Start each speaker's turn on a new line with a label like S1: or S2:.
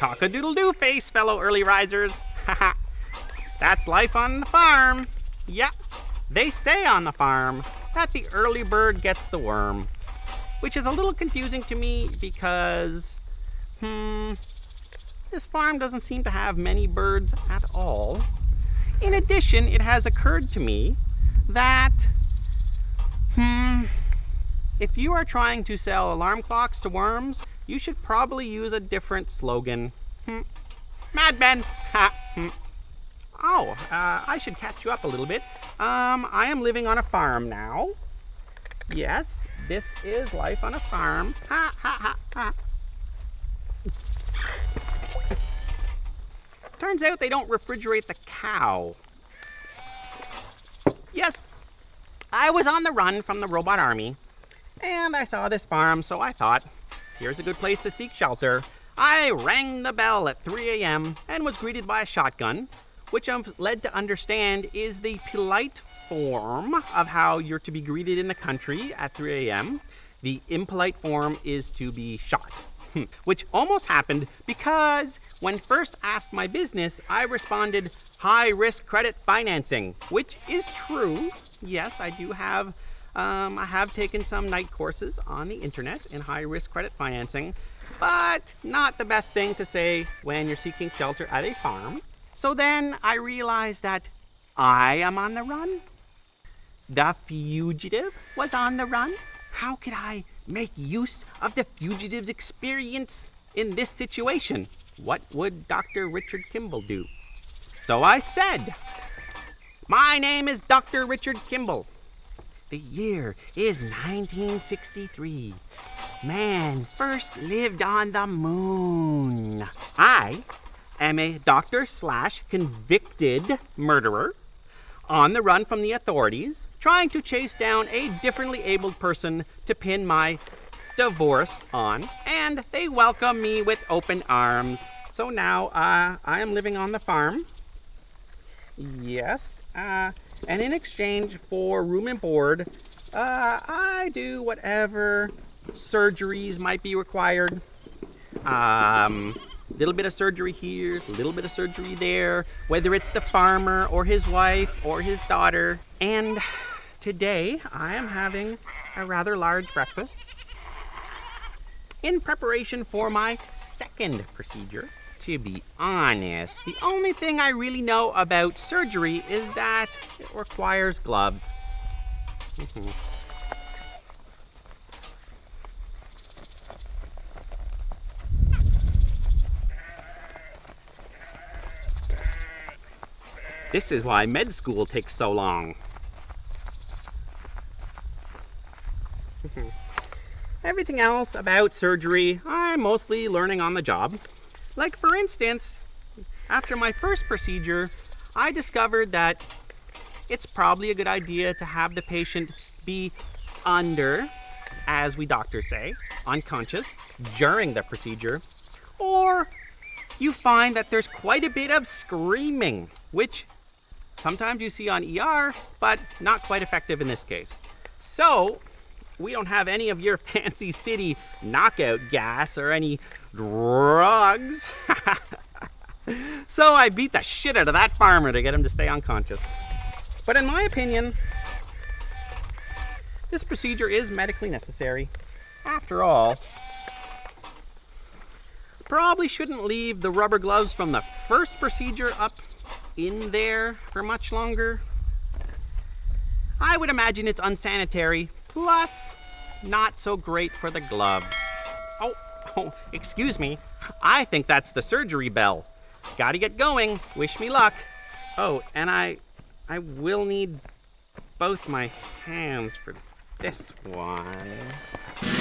S1: Cock-a-doodle-doo face, fellow early risers. Haha. That's life on the farm. Yeah, they say on the farm that the early bird gets the worm, which is a little confusing to me because, hmm, this farm doesn't seem to have many birds at all. In addition, it has occurred to me that, hmm, if you are trying to sell alarm clocks to worms, you should probably use a different slogan. Hmm. Mad Men! Ha! Hmm. Oh, uh, I should catch you up a little bit. Um, I am living on a farm now. Yes, this is life on a farm. Ha ha ha ha. Turns out they don't refrigerate the cow. Yes, I was on the run from the robot army, and I saw this farm, so I thought, here's a good place to seek shelter. I rang the bell at 3 a.m. and was greeted by a shotgun, which I'm led to understand is the polite form of how you're to be greeted in the country at 3 a.m. The impolite form is to be shot. Hmm. which almost happened because when first asked my business, I responded high risk credit financing, which is true. Yes, I do have, um, I have taken some night courses on the internet in high risk credit financing, but not the best thing to say when you're seeking shelter at a farm. So then I realized that I am on the run. The fugitive was on the run. How could I make use of the fugitive's experience in this situation. What would Dr. Richard Kimball do? So I said, My name is Dr. Richard Kimball. The year is 1963. Man first lived on the moon. I am a doctor slash convicted murderer on the run from the authorities trying to chase down a differently abled person to pin my divorce on, and they welcome me with open arms. So now uh, I am living on the farm. Yes, uh, and in exchange for room and board, uh, I do whatever surgeries might be required. Um, little bit of surgery here, a little bit of surgery there, whether it's the farmer or his wife or his daughter. And Today, I am having a rather large breakfast in preparation for my second procedure. To be honest, the only thing I really know about surgery is that it requires gloves. Mm-hmm. this is why med school takes so long. Everything else about surgery, I'm mostly learning on the job. Like for instance, after my first procedure, I discovered that it's probably a good idea to have the patient be under, as we doctors say, unconscious during the procedure, or you find that there's quite a bit of screaming, which sometimes you see on ER, but not quite effective in this case. So we don't have any of your fancy city knockout gas or any drugs. so I beat the shit out of that farmer to get him to stay unconscious. But in my opinion, this procedure is medically necessary. After all, probably shouldn't leave the rubber gloves from the first procedure up in there for much longer. I would imagine it's unsanitary Plus, not so great for the gloves. Oh, oh, excuse me. I think that's the surgery bell. Gotta get going. Wish me luck. Oh, and I, I will need both my hands for this one.